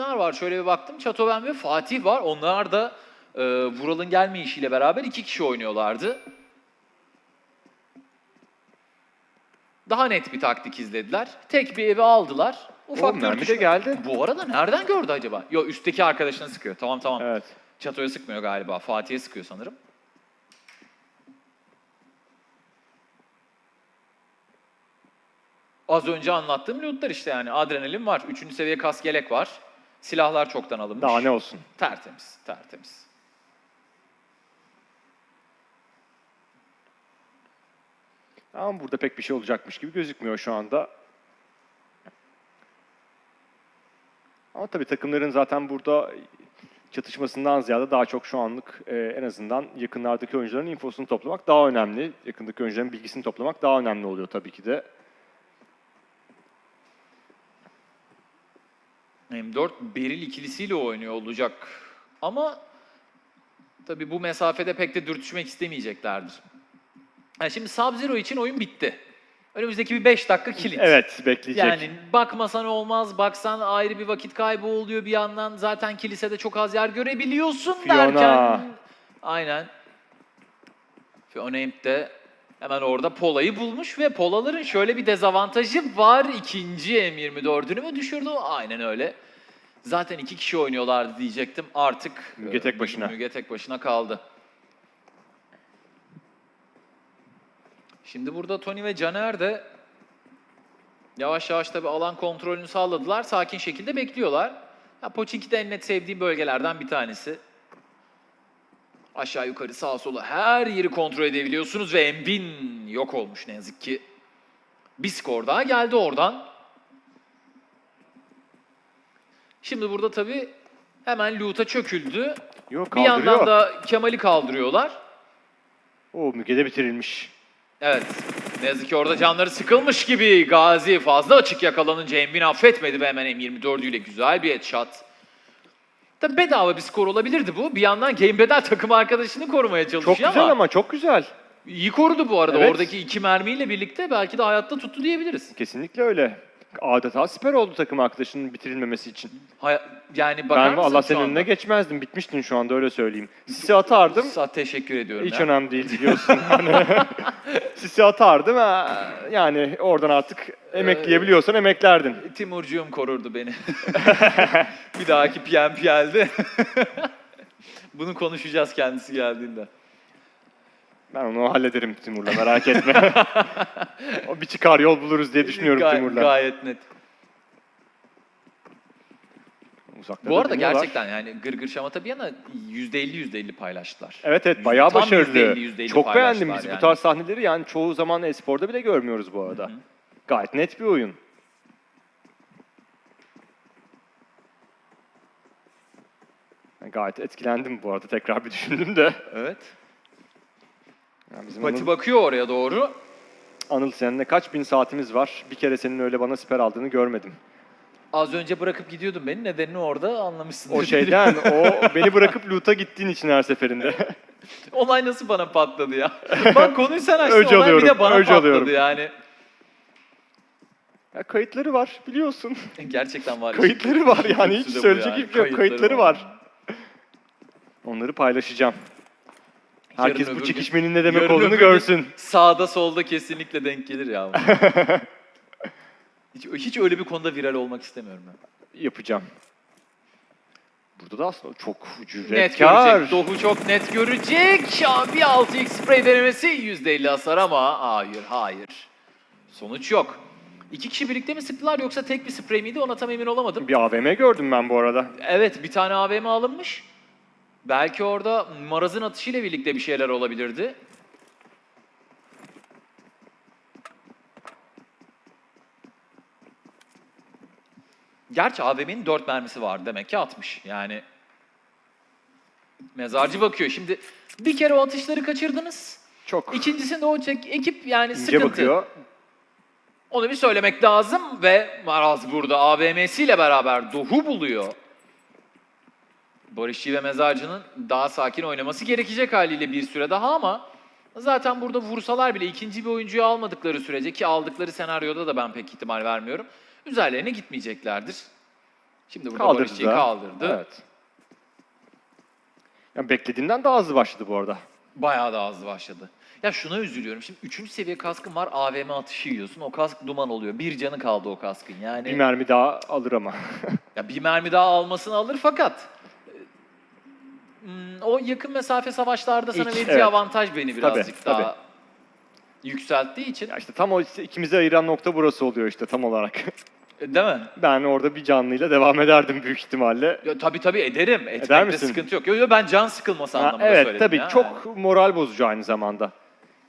kimler var? Şöyle bir baktım. Çatoven ve Fatih var. Onlar da e, Vural'ın gelmeyişiyle beraber iki kişi oynuyorlardı. Daha net bir taktik izlediler. Tek bir evi aldılar. Ufak O bir de geldi. Bu arada nereden gördü acaba? Yo üstteki arkadaşını sıkıyor. Tamam tamam. Evet. Çato'ya sıkmıyor galiba. Fatih'e sıkıyor sanırım. Az önce anlattığım lootlar işte yani. Adrenalin var. Üçüncü seviye kask yelek var. Silahlar çoktan alınmış. Daha ne olsun. Tertemiz, tertemiz. Ama burada pek bir şey olacakmış gibi gözükmüyor şu anda. Ama tabii takımların zaten burada çatışmasından ziyade daha çok şu anlık e, en azından yakınlardaki oyuncuların infosunu toplamak daha önemli. Yakındaki oyuncuların bilgisini toplamak daha önemli oluyor tabii ki de. M4 Beril ikilisiyle oynuyor olacak. Ama tabii bu mesafede pek de dürtüşmek istemeyeceklerdir. Yani şimdi Sub-Zero için oyun bitti. Önümüzdeki bir 5 dakika kilit. Evet, bekleyecek. Yani bakmasan olmaz, baksan ayrı bir vakit kaybı oluyor bir yandan. Zaten kilisede çok az yer görebiliyorsun Fiona. derken. Aynen. Fiona Imp de hemen orada Pola'yı bulmuş ve Pola'ların şöyle bir dezavantajı var. İkinci M24'ünü mü düşürdü? Aynen öyle. Zaten iki kişi oynuyorlardı diyecektim. Artık Müge tek başına. Müge tek başına kaldı. Şimdi burada Tony ve Caner de yavaş yavaş tabii alan kontrolünü sağladılar. Sakin şekilde bekliyorlar. Ya Pochinki de en net sevdiğim bölgelerden bir tanesi. Aşağı yukarı sağa sola her yeri kontrol edebiliyorsunuz ve Embin yok olmuş ne yazık ki. Bir skor daha geldi oradan. Şimdi burada tabii hemen loot'a çöküldü. Yok Bir yandan da Kemal'i kaldırıyorlar. O Müge'de bitirilmiş. Evet. Ne yazık ki orada canları sıkılmış gibi. Gazi fazla açık yakalanınca Embin affetmedi ve hemen M24'üyle güzel bir headshot. Tabi bedava bir skor olabilirdi bu. Bir yandan Game Bedel takım arkadaşını korumaya çalışıyor Çok güzel ama çok güzel. iyi korudu bu arada. Evet. Oradaki iki mermiyle birlikte belki de hayatta tuttu diyebiliriz. Kesinlikle öyle. Adeta siper oldu takım arkadaşının bitirilmemesi için. Hay- yani bakar ben mısın Allah senin önüne geçmezdim. Bitmiştin şu anda öyle söyleyeyim. Sisi atardım. Sa- teşekkür ediyorum. Hiç ya. önemli değil biliyorsun. Hani Sisi atardım. ha, Yani oradan artık emekleyebiliyorsan emeklerdin. Timurcuğum korurdu beni. bir dahaki PMPL'de. Bunu konuşacağız kendisi geldiğinde. Ben onu hallederim Timur'la merak etme. o bir çıkar yol buluruz diye düşünüyorum Gay- Timur'la. Gayet net. Uzakta Bu da arada gerçekten yani gırgır şamata bir yana %50 %50 paylaştılar. Evet evet bayağı Tam başarılı. %50, %50 Çok beğendim paylaştılar biz yani. bu tarz sahneleri yani çoğu zaman esporda bile görmüyoruz bu arada. Gayet net bir oyun. Gayet etkilendim bu arada tekrar bir düşündüm de. Evet. Yani bizim Pati Anıl, bakıyor oraya doğru. Anıl seninle kaç bin saatimiz var? Bir kere senin öyle bana siper aldığını görmedim. Az önce bırakıp gidiyordum beni. Nedenini orada anlamışsın. O şeyden, o beni bırakıp loot'a gittiğin için her seferinde. olay nasıl bana patladı ya? Bak konuyu sen açtın. Öc olay bir alıyorum, de bana patladı alıyorum. yani. ya kayıtları var biliyorsun. Gerçekten var. Kayıtları var yani hiç söyleyecek hiçbir şey yok. Kayıtları var. Onları paylaşacağım. Herkes Yarın bu çekişmenin ne gün- demek yarın olduğunu görsün. Sağda solda kesinlikle denk gelir ya. hiç, hiç öyle bir konuda viral olmak istemiyorum ben. Yapacağım. Burada da aslında çok Net cüretkar. görecek. Dohu çok net görecek. Bir 6x spray denemesi %50 hasar ama hayır hayır. Sonuç yok. İki kişi birlikte mi sıktılar yoksa tek bir sprey miydi ona tam emin olamadım. Bir AVM gördüm ben bu arada. Evet bir tane AVM alınmış. Belki orada Maraz'ın atışıyla birlikte bir şeyler olabilirdi. Gerçi AVM'nin 4 mermisi var demek ki atmış. Yani mezarcı bakıyor. Şimdi bir kere o atışları kaçırdınız. Çok İkincisinde o çek, ekip yani ince sıkıntı. bakıyor. Onu bir söylemek lazım ve Maraz burada AVM'siyle beraber Dohu buluyor. Barışçı ve Mezarcı'nın daha sakin oynaması gerekecek haliyle bir süre daha ama zaten burada vursalar bile ikinci bir oyuncuyu almadıkları sürece ki aldıkları senaryoda da ben pek ihtimal vermiyorum. Üzerlerine gitmeyeceklerdir. Şimdi burada Kaldırdı Barışçı'yı da. kaldırdı. Evet. Yani beklediğimden daha hızlı başladı bu arada. Bayağı da hızlı başladı. Ya şuna üzülüyorum. Şimdi 3. seviye kaskın var. AVM atışı yiyorsun. O kask duman oluyor. Bir canı kaldı o kaskın. Yani Bir mermi daha alır ama. ya bir mermi daha almasını alır fakat o yakın mesafe savaşlarda sana İlk, vereceği evet. avantaj beni birazcık tabii. daha yükselttiği için. ya işte tam o işte ikimizi ayıran nokta burası oluyor işte tam olarak. E, Değil mi? ben orada bir canlıyla devam ederdim büyük ihtimalle. Ya, tabii tabii ederim. Eder misin? sıkıntı yok. Yo, yo, ben can sıkılması Ha, anlamında evet söyledim tabii ya. çok moral bozucu aynı zamanda.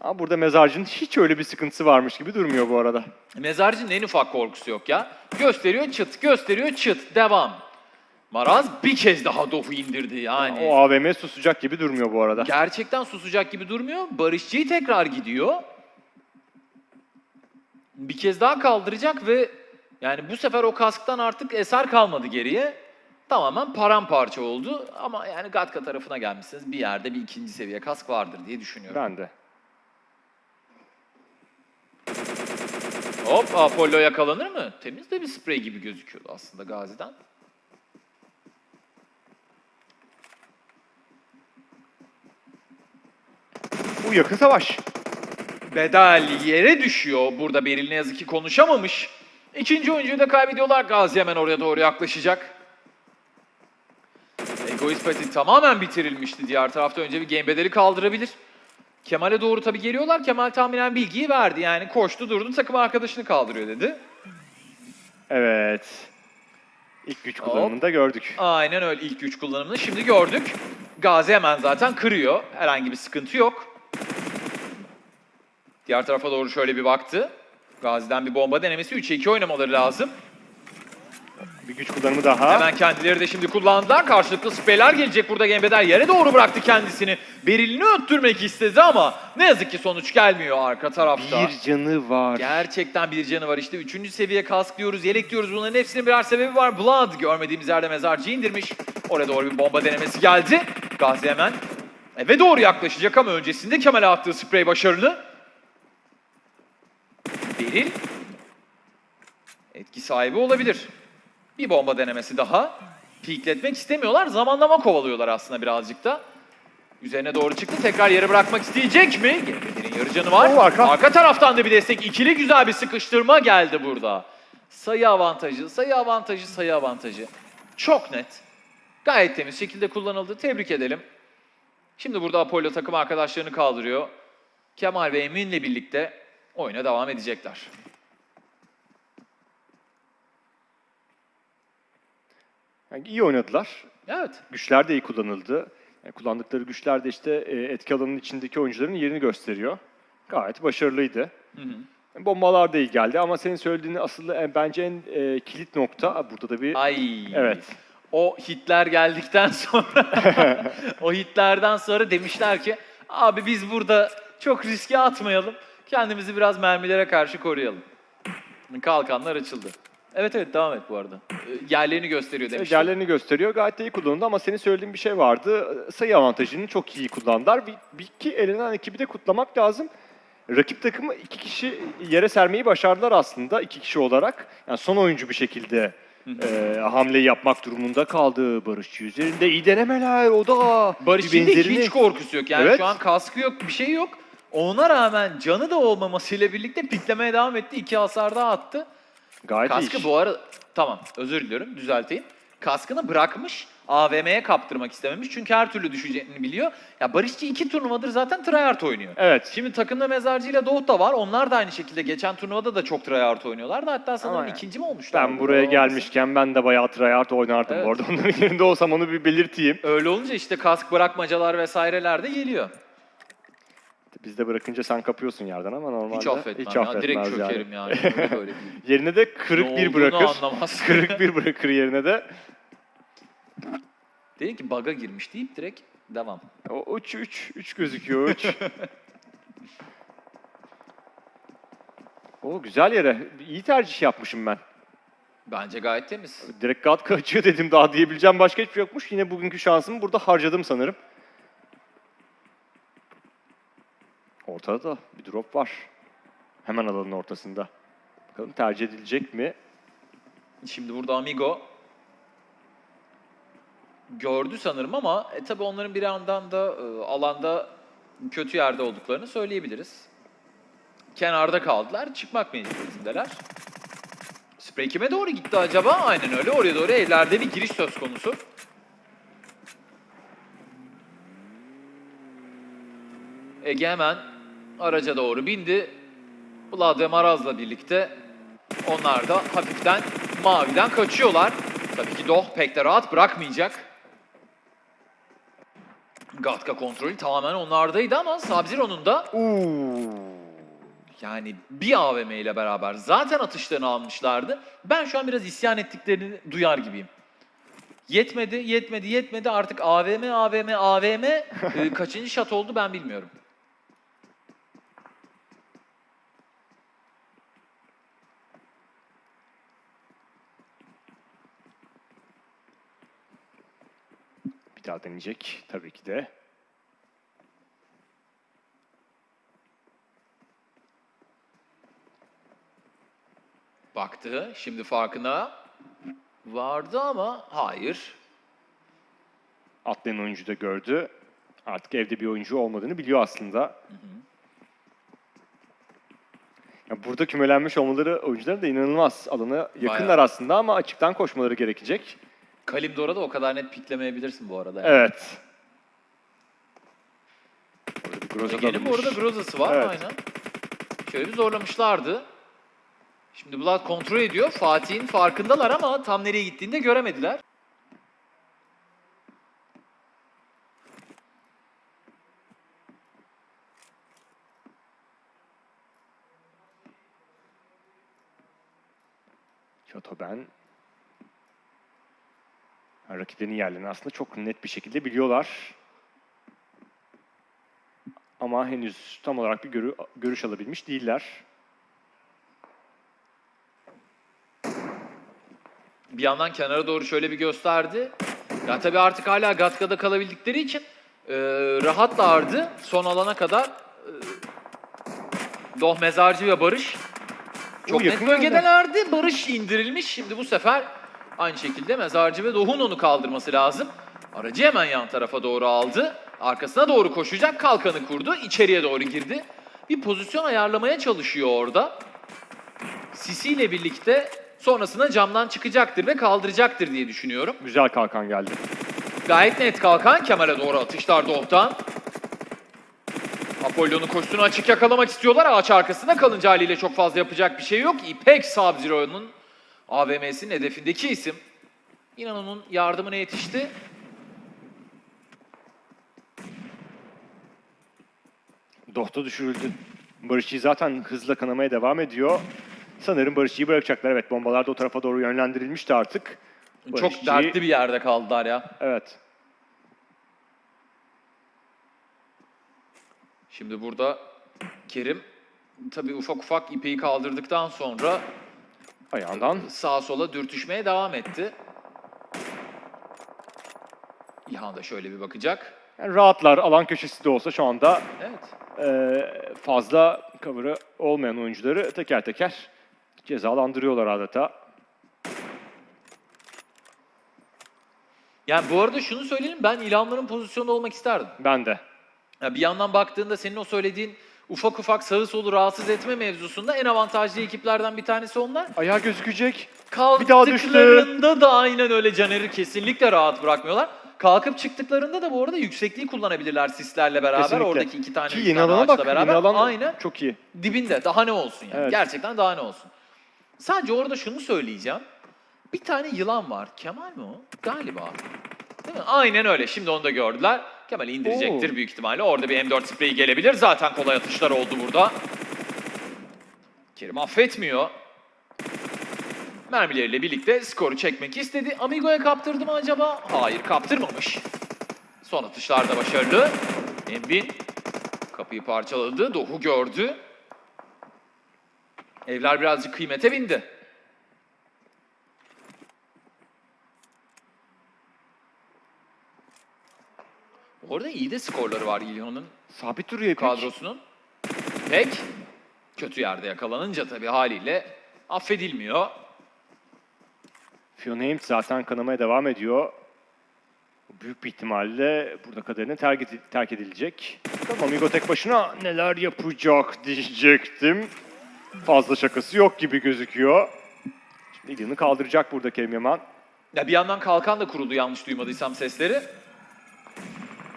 Ama burada mezarcının hiç öyle bir sıkıntısı varmış gibi durmuyor bu arada. Mezarcının en ufak korkusu yok ya. Gösteriyor çıt, gösteriyor çıt, devam. Maraz bir kez daha Dofu indirdi yani. O AVM susacak gibi durmuyor bu arada. Gerçekten susacak gibi durmuyor. Barışçı'yı tekrar gidiyor. Bir kez daha kaldıracak ve yani bu sefer o kasktan artık eser kalmadı geriye. Tamamen paramparça oldu ama yani Gatka tarafına gelmişsiniz. Bir yerde bir ikinci seviye kask vardır diye düşünüyorum. Ben de. Hop Apollo yakalanır mı? Temiz de bir sprey gibi gözüküyordu aslında Gazi'den. Bu yakın savaş. Bedel yere düşüyor. Burada Beril ne yazık ki konuşamamış. İkinci oyuncuyu da kaybediyorlar. Gazi hemen oraya doğru yaklaşacak. Egoist Pati tamamen bitirilmişti diğer tarafta. Önce bir game bedeli kaldırabilir. Kemal'e doğru tabii geliyorlar. Kemal tahminen bilgiyi verdi. Yani koştu durdu takım arkadaşını kaldırıyor dedi. Evet. İlk güç kullanımını da gördük. Aynen öyle ilk güç kullanımını şimdi gördük. Gazi hemen zaten kırıyor. Herhangi bir sıkıntı yok. Diğer tarafa doğru şöyle bir baktı. Gazi'den bir bomba denemesi 3'e 2 oynamaları lazım. Bir güç kullanımı daha. Hemen kendileri de şimdi kullandılar. Karşılıklı spreyler gelecek burada Gembeder yere doğru bıraktı kendisini. Berilini öttürmek istedi ama ne yazık ki sonuç gelmiyor arka tarafta. Bir canı var. Gerçekten bir canı var işte. Üçüncü seviye kask diyoruz, yelek diyoruz. Bunların hepsinin birer sebebi var. Blood görmediğimiz yerde mezarcı indirmiş. Oraya doğru bir bomba denemesi geldi. Gazi hemen eve doğru yaklaşacak ama öncesinde Kemal'e attığı sprey başarılı. Beril etki sahibi olabilir. Bir bomba denemesi daha. Pikletmek istemiyorlar. Zamanlama kovalıyorlar aslında birazcık da. Üzerine doğru çıktı. Tekrar yere bırakmak isteyecek mi? Gembedir'in yarı canı var. Oo, arka. taraftan da bir destek. İkili güzel bir sıkıştırma geldi burada. Sayı avantajı, sayı avantajı, sayı avantajı. Çok net. Gayet temiz şekilde kullanıldı. Tebrik edelim. Şimdi burada Apollo takım arkadaşlarını kaldırıyor. Kemal ve Emin'le birlikte oyuna devam edecekler. Yani iyi oynadılar. Evet. Güçler de iyi kullanıldı. Yani kullandıkları güçler de işte e, etki alanının içindeki oyuncuların yerini gösteriyor. Gayet başarılıydı. Hı hı. Bombalar da iyi geldi ama senin söylediğin asıl e, bence en e, kilit nokta burada da bir Ay. Evet. O hitler geldikten sonra o hitlerden sonra demişler ki abi biz burada çok riske atmayalım. Kendimizi biraz mermilere karşı koruyalım. Kalkanlar açıldı. Evet evet devam et bu arada. Ee, Yerlerini gösteriyor demiştim. Yerlerini gösteriyor. Gayet de iyi kullanıldı ama senin söylediğin bir şey vardı. Sayı avantajını çok iyi kullandılar. Bir, bir iki elenen ekibi de kutlamak lazım. Rakip takımı iki kişi yere sermeyi başardılar aslında iki kişi olarak. Yani son oyuncu bir şekilde e, hamleyi yapmak durumunda kaldı. Barışçı üzerinde iyi denemeler o da. Barış'ın hiç korkusu yok. Yani Evet. şu an kaskı yok, bir şey yok. Ona rağmen canı da olmamasıyla birlikte piklemeye devam etti. İki hasar daha attı. Gayet Kaskı iyi. bu arada tamam özür diliyorum düzelteyim. Kaskını bırakmış AVM'ye kaptırmak istememiş çünkü her türlü düşeceğini biliyor. Ya Barışçı iki turnuvadır zaten tryhard oynuyor. Evet. Şimdi takımda Mezarcı ile Doğut da var. Onlar da aynı şekilde geçen turnuvada da çok tryhard oynuyorlardı. Hatta sanırım Ama ikinci mi olmuşlar? Ben buraya gelmişken ben de bayağı tryhard oynardım Evet. bu arada. Onların yerinde olsam onu bir belirteyim. Öyle olunca işte kask bırakmacalar vesaireler de geliyor. Biz de bırakınca sen kapıyorsun yerden ama normalde Hiç affetmem hiç ya. affetmez Direkt yani. çökerim yani. Öyle böyle değil. Yerine de kırık bir bırakır. anlamaz. kırık bir bırakır yerine de. Dedim ki bug'a girmiş deyip direkt devam. O 3 3 3 gözüküyor 3. o güzel yere. İyi tercih yapmışım ben. Bence gayet temiz. Direkt Gatka açıyor dedim daha diyebileceğim başka hiçbir şey yokmuş. Yine bugünkü şansımı burada harcadım sanırım. Ortada da bir drop var. Hemen alanın ortasında. Bakalım tercih edilecek mi? Şimdi burada Amigo gördü sanırım ama e, tabii onların bir yandan da e, alanda kötü yerde olduklarını söyleyebiliriz. Kenarda kaldılar. Çıkmak mecburiyetindeler. Sprey kime doğru gitti acaba? Aynen öyle. Oraya doğru evlerde bir giriş söz konusu. Ege hemen araca doğru bindi. Vlad ve Maraz'la birlikte onlar da hafiften maviden kaçıyorlar. Tabii ki Doh pek de rahat bırakmayacak. Gatka kontrolü tamamen onlardaydı ama Sub-Zero'nun da yani bir AVM ile beraber zaten atışlarını almışlardı. Ben şu an biraz isyan ettiklerini duyar gibiyim. Yetmedi, yetmedi, yetmedi. Artık AVM, AVM, AVM e, kaçıncı şat oldu ben bilmiyorum. Bir daha deneyecek tabii ki de. Baktı, şimdi farkına vardı ama hayır. Atlayan oyuncu da gördü. Artık evde bir oyuncu olmadığını biliyor aslında. Ya burada kümelenmiş olmaları oyuncuların da inanılmaz. Alana yakınlar Bayağı. aslında ama açıktan koşmaları gerekecek. Kalimdor'a da o kadar net piklemeyebilirsin bu arada. yani. Evet. Orada bir Groza bu arada. Groza'sı var Evet. aynen. Şöyle bir zorlamışlardı. Şimdi Vlad kontrol ediyor. Fatih'in farkındalar ama tam nereye gittiğini de göremediler. Şatoben. Yani rakiplerinin yerlerini aslında çok net bir şekilde biliyorlar. Ama henüz tam olarak bir görü- görüş alabilmiş değiller. Bir yandan kenara doğru şöyle bir gösterdi. Ya tabii artık hala Gatka'da kalabildikleri için e, rahatlardı son alana kadar. E, Doh Mezarcı ve Barış çok Oo, net bölgedelerdi. Barış indirilmiş. Şimdi bu sefer aynı şekilde Mezarcı ve Doh'un onu kaldırması lazım. Aracı hemen yan tarafa doğru aldı. Arkasına doğru koşacak. Kalkanı kurdu. içeriye doğru girdi. Bir pozisyon ayarlamaya çalışıyor orada. Sisi ile birlikte sonrasında camdan çıkacaktır ve kaldıracaktır diye düşünüyorum. Güzel kalkan geldi. Gayet net kalkan Kemal'e doğru atışlar Doğ'tan. Apollon'un koşusunu açık yakalamak istiyorlar. Ağaç arkasında kalınca haliyle çok fazla yapacak bir şey yok. İpek Sub-Zero'nun AVM'sinin hedefindeki isim. İnan onun yardımına yetişti. Dohta düşürüldü. Barışçı zaten hızla kanamaya devam ediyor. Sanırım Barışçı'yı bırakacaklar. Evet bombalar da o tarafa doğru yönlendirilmişti artık. Çok Barışçı- dertli bir yerde kaldılar ya. Evet. Şimdi burada Kerim tabii ufak ufak ipeyi kaldırdıktan sonra Ayağından sağa sola dürtüşmeye devam etti. İlhan da şöyle bir bakacak. yani rahatlar. Alan köşesi de olsa şu anda Evet. e, fazla cover'ı olmayan oyuncuları teker teker cezalandırıyorlar adeta. Yani bu arada şunu söyleyelim ben İlhanların pozisyonunda olmak isterdim. Ben de. Ya bir yandan baktığında senin o söylediğin ufak ufak sağı solu rahatsız etme mevzusunda en avantajlı ekiplerden bir tanesi onlar. Ayağı gözükecek. Kalktıklarında da aynen öyle Caner'i kesinlikle rahat bırakmıyorlar. Kalkıp çıktıklarında da bu arada yüksekliği kullanabilirler sislerle beraber. Kesinlikle. Oradaki iki tane, Ki yeni alana bak. beraber. Yeni alan Aynen çok iyi. dibinde. Daha ne olsun yani. Evet. Gerçekten daha ne olsun. Sadece orada şunu söyleyeceğim. Bir tane yılan var. Kemal mi o? Galiba. Değil mi? Aynen öyle. Şimdi onu da gördüler. Kemal indirecektir Oo. büyük ihtimalle. Orada bir M4 spreyi gelebilir. Zaten kolay atışlar oldu burada. Kerim affetmiyor. Mermileriyle birlikte skoru çekmek istedi. Amigo'ya kaptırdı mı acaba? Hayır kaptırmamış. Son atışlarda başarılı. Embin kapıyı parçaladı. Doğu gördü. Evler birazcık kıymete bindi. Orada iyi de skorları var İlhan'ın Sabit duruyor İpek. kadrosunun. Pek kötü yerde yakalanınca tabii haliyle affedilmiyor. Fiona Himt zaten kanamaya devam ediyor. Büyük bir ihtimalle burada kaderine terk, edi- terk edilecek. Tamam Amigo tek başına neler yapacak diyecektim. Fazla şakası yok gibi gözüküyor. Şimdi Ilyan'ı kaldıracak burada Kerim Yaman. Ya bir yandan kalkan da kuruldu yanlış duymadıysam sesleri.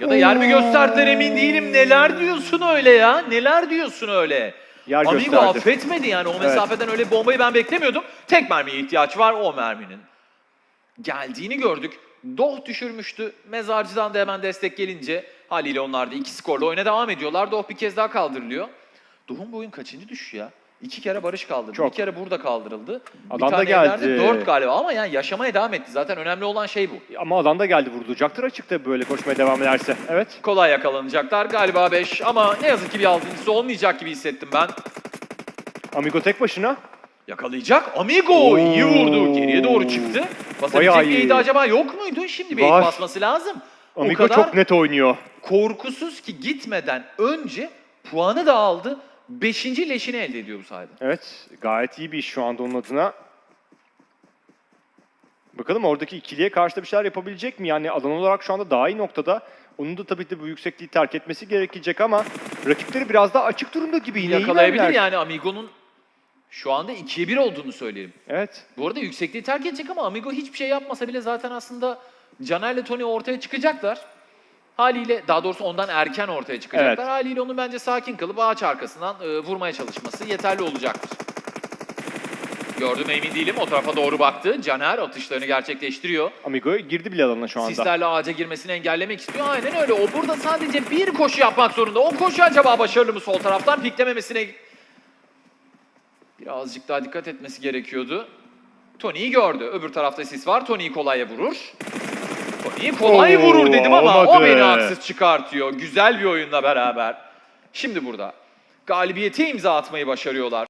Ya da yer mi gösterdiler emin değilim. Neler diyorsun öyle ya? Neler diyorsun öyle? Yer Amigo gösterdi. affetmedi yani o mesafeden öyle bir bombayı ben beklemiyordum. Tek mermiye ihtiyaç var o merminin. Geldiğini gördük. Doh düşürmüştü. Mezarcıdan da hemen destek gelince haliyle onlar da iki skorla oyuna devam ediyorlar. Doh bir kez daha kaldırılıyor. Doh'un bu oyun kaçıncı düşüş ya? İki kere Barış kaldırdı. Çok. Bir kere burada kaldırıldı. Adam bir da tane geldi. evlerde Dört galiba ama yani yaşamaya devam etti. Zaten önemli olan şey bu. Ama alan da geldi vurulacaktır açıkta böyle koşmaya devam ederse. Evet. Kolay yakalanacaklar. Galiba 5 ama ne yazık ki bir altıncısı olmayacak gibi hissettim ben. Amigo tek başına. Yakalayacak. Amigo Oo. iyi vurdu. Geriye doğru çıktı. Basabilecek miydi iyi. acaba yok muydu? Şimdi bir Var. basması lazım. Amigo o kadar çok net oynuyor. korkusuz ki gitmeden önce puanı da aldı. Beşinci leşini elde ediyor bu sayede. Evet, gayet iyi bir iş şu anda onun adına. Bakalım oradaki ikiliye karşı da bir şeyler yapabilecek mi? Yani alan olarak şu anda daha iyi noktada. Onun da tabii ki bu yüksekliği terk etmesi gerekecek ama rakipleri biraz daha açık durumda gibi yine Yakalayabilir yani Amigo'nun şu anda 2'ye 1 olduğunu söyleyelim. Evet. Bu arada yüksekliği terk edecek ama Amigo hiçbir şey yapmasa bile zaten aslında Caner'le Tony ortaya çıkacaklar. Haliyle daha doğrusu ondan erken ortaya çıkacaklar. Evet. Haliyle onu bence sakin kalıp ağaç arkasından e, vurmaya çalışması yeterli olacaktır. Gördüm emin değilim. O tarafa doğru baktı. Caner atışlarını gerçekleştiriyor. Amigo girdi bile alana şu anda. Sislerle ağaca girmesini engellemek istiyor. Aynen öyle. O burada sadece bir koşu yapmak zorunda. O koşu acaba başarılı mı sol taraftan? Piklememesine birazcık daha dikkat etmesi gerekiyordu. Tony'yi gördü. Öbür tarafta sis var. Tony'yi kolaya vurur. Tony'yi kolay Oo, vurur dedim ama o olmadı. beni haksız çıkartıyor. Güzel bir oyunla beraber. Şimdi burada galibiyete imza atmayı başarıyorlar.